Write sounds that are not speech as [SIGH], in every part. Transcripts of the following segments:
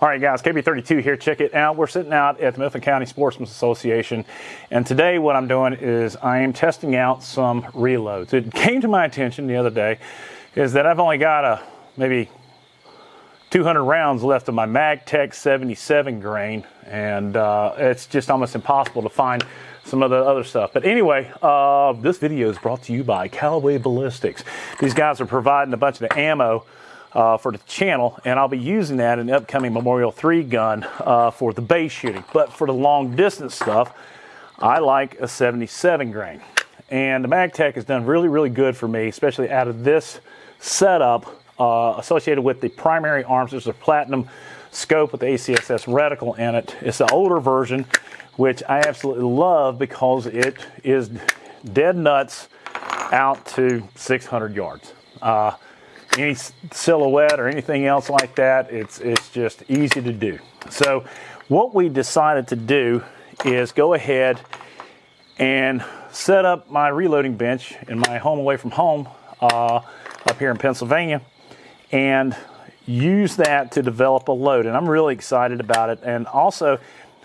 All right, guys, KB32 here. Check it out. We're sitting out at the Mifflin County Sportsman's Association, and today what I'm doing is I am testing out some reloads. It came to my attention the other day is that I've only got a maybe 200 rounds left of my MagTech 77 grain, and uh, it's just almost impossible to find some of the other stuff. But anyway, uh, this video is brought to you by Callaway Ballistics. These guys are providing a bunch of the ammo uh, for the channel, and I'll be using that in the upcoming Memorial 3 gun uh, for the base shooting. But for the long distance stuff, I like a 77 grain. And the MagTech has done really, really good for me, especially out of this setup uh, associated with the primary arms. There's a platinum scope with the ACSS reticle in it. It's the older version, which I absolutely love because it is dead nuts out to 600 yards. Uh, any silhouette or anything else like that, it's, it's just easy to do. So what we decided to do is go ahead and set up my reloading bench in my home away from home uh, up here in Pennsylvania and use that to develop a load. And I'm really excited about it. And also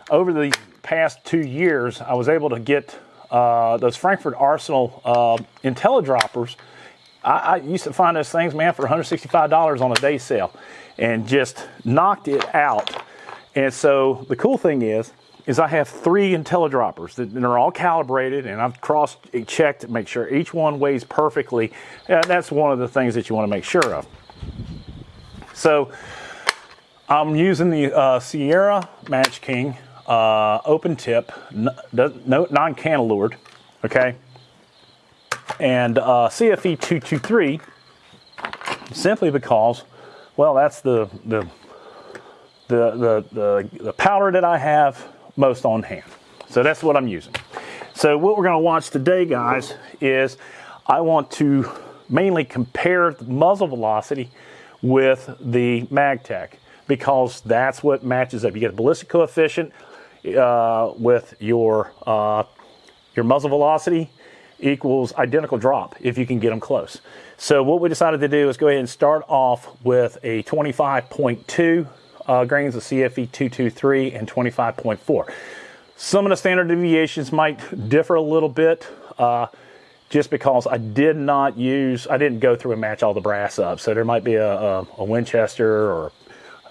over the past two years, I was able to get uh, those Frankford Arsenal uh, IntelliDroppers I, I, used to find those things, man, for $165 on a day sale and just knocked it out. And so the cool thing is, is I have three IntelliDroppers that, are all calibrated and I've cross checked to make sure each one weighs perfectly. And that's one of the things that you want to make sure of. So I'm using the uh, Sierra Match King uh, open tip, no, non-cannelured, okay? And uh, CFE 223 simply because, well, that's the, the, the, the, the, powder that I have most on hand. So that's what I'm using. So what we're going to watch today, guys, is I want to mainly compare the muzzle velocity with the MagTech because that's what matches up. You get a ballistic coefficient uh, with your, uh, your muzzle velocity equals identical drop if you can get them close. So what we decided to do is go ahead and start off with a 25.2 uh, grains of CFE 223 and 25.4. Some of the standard deviations might differ a little bit uh, just because I did not use, I didn't go through and match all the brass up. So there might be a, a, a Winchester or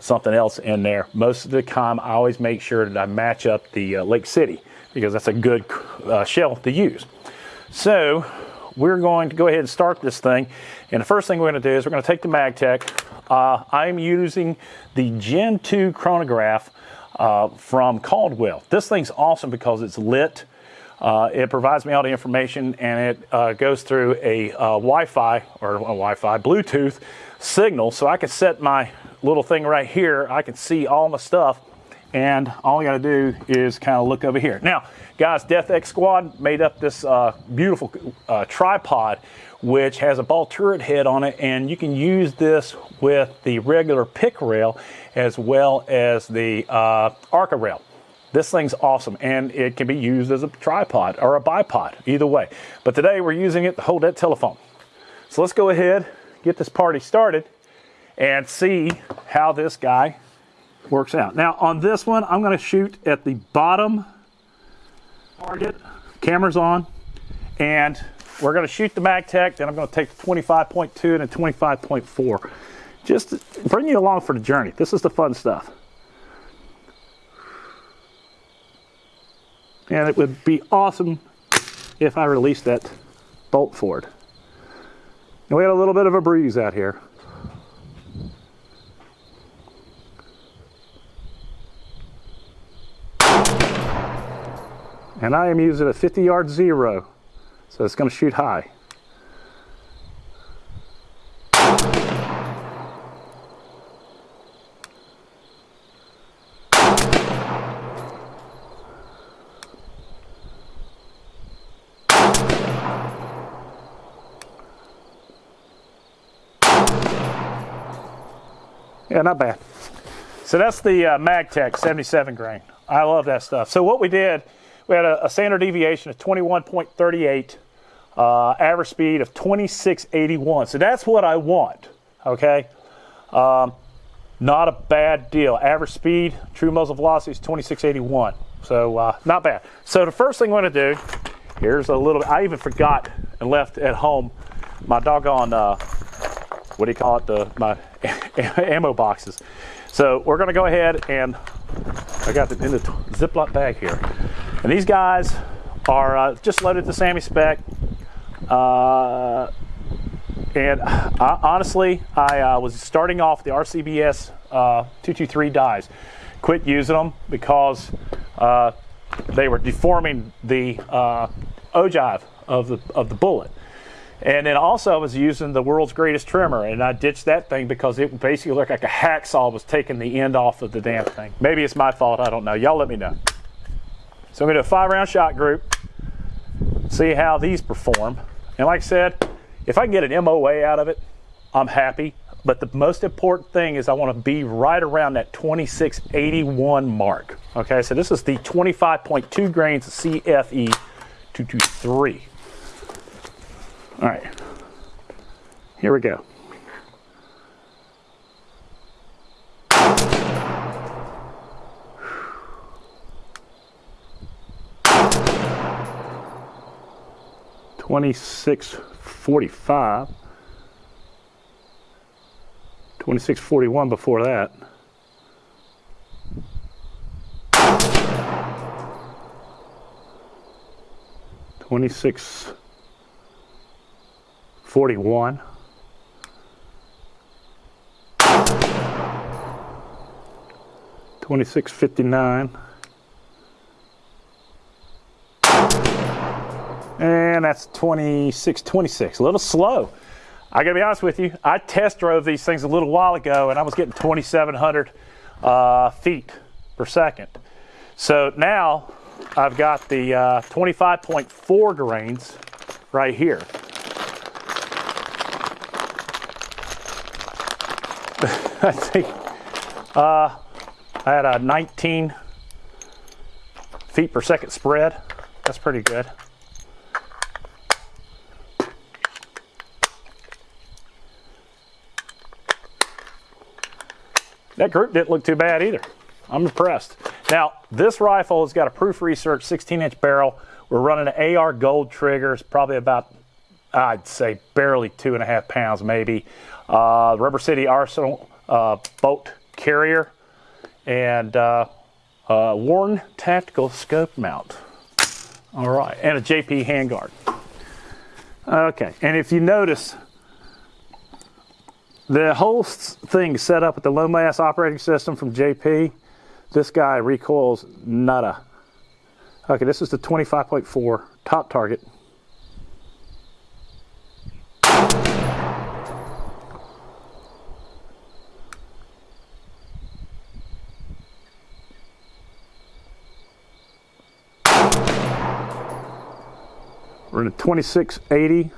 something else in there. Most of the time, I always make sure that I match up the uh, Lake City because that's a good uh, shell to use. So we're going to go ahead and start this thing. And the first thing we're going to do is we're going to take the MagTech. Uh, I'm using the Gen 2 chronograph uh, from Caldwell. This thing's awesome because it's lit. Uh, it provides me all the information and it uh, goes through a uh, Wi-Fi or a Wi-Fi Bluetooth signal. So I can set my little thing right here. I can see all my stuff and all you got to do is kind of look over here. Now, guys, Death X Squad made up this uh, beautiful uh, tripod which has a ball turret head on it and you can use this with the regular pick rail as well as the uh, Arca rail. This thing's awesome and it can be used as a tripod or a bipod, either way. But today we're using it to hold that telephone. So let's go ahead, get this party started and see how this guy works out. Now on this one, I'm gonna shoot at the bottom target, camera's on, and we're gonna shoot the MagTech, then I'm gonna take the 25.2 and a 25.4. Just bring you along for the journey. This is the fun stuff. And it would be awesome if I released that bolt forward. And we had a little bit of a breeze out here. And I am using a 50 yard zero so it's going to shoot high Yeah, not bad. So that's the uh, MagTech 77 grain. I love that stuff. So what we did we had a, a standard deviation of 21.38, uh, average speed of 2681. So that's what I want, okay? Um, not a bad deal. Average speed, true muzzle velocity is 2681. So uh, not bad. So the first thing I'm to do, here's a little, I even forgot and left at home my doggone, uh, what do you call it, the my [LAUGHS] ammo boxes. So we're going to go ahead and I got them in the Ziploc bag here. And these guys are uh, just loaded to SAAMI spec. Uh, and I, honestly, I uh, was starting off the RCBS uh, 223 dies. Quit using them because uh, they were deforming the uh, ogive of the, of the bullet. And then also I was using the world's greatest trimmer and I ditched that thing because it basically looked like a hacksaw was taking the end off of the damn thing. Maybe it's my fault, I don't know. Y'all let me know. So I'm gonna do a five round shot group, see how these perform. And like I said, if I can get an MOA out of it, I'm happy. But the most important thing is I want to be right around that 2681 mark. Okay, so this is the 25.2 grains of CFE 223. All right, here we go. Twenty-six forty-five. Twenty-six forty-one before that. Twenty-six 41. Twenty-six fifty-nine. And that's 26, 26. A little slow. I gotta be honest with you, I test drove these things a little while ago and I was getting 2,700 uh, feet per second. So now I've got the uh, 25.4 grains right here. [LAUGHS] I think uh, I had a 19 feet per second spread. That's pretty good. That group didn't look too bad either. I'm impressed. Now, this rifle has got a proof research 16 inch barrel. We're running an AR gold trigger. It's probably about, I'd say, barely two and a half pounds maybe. Uh, Rubber City Arsenal uh, bolt carrier, and uh, uh, Warne tactical scope mount. All right, and a JP handguard. Okay, and if you notice, the whole thing set up with the low mass operating system from JP. This guy recoils nada. Okay, this is the 25.4 top target. We're in a 2680.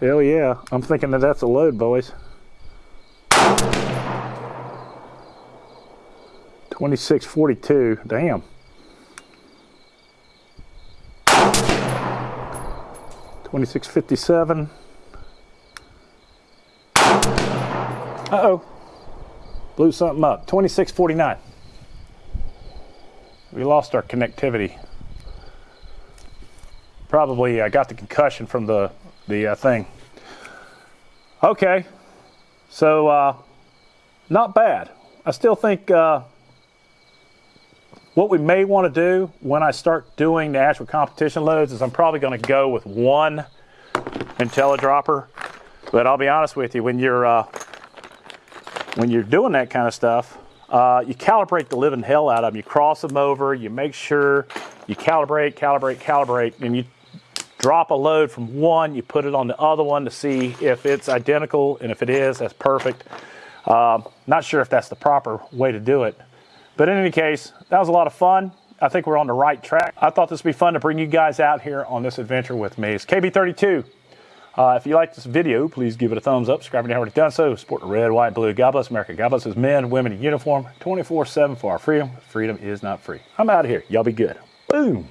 Hell yeah, I'm thinking that that's a load, boys. 2642, damn. 2657. Uh-oh. Blew something up. 2649. We lost our connectivity probably uh, got the concussion from the, the uh, thing. Okay, so uh, not bad. I still think uh, what we may want to do when I start doing the actual competition loads is I'm probably going to go with one IntelliDropper. But I'll be honest with you, when you're uh, when you're doing that kind of stuff, uh, you calibrate the living hell out of them. You cross them over, you make sure you calibrate, calibrate, calibrate, and you drop a load from one, you put it on the other one to see if it's identical, and if it is, that's perfect. Um, not sure if that's the proper way to do it. But in any case, that was a lot of fun. I think we're on the right track. I thought this would be fun to bring you guys out here on this adventure with me. It's KB32. Uh, if you like this video, please give it a thumbs up. Subscribe if you haven't already done so. Support the red, white, blue. God bless America. God bless his men, women in uniform, 24-7 for our freedom. Freedom is not free. I'm out of here. Y'all be good. Boom.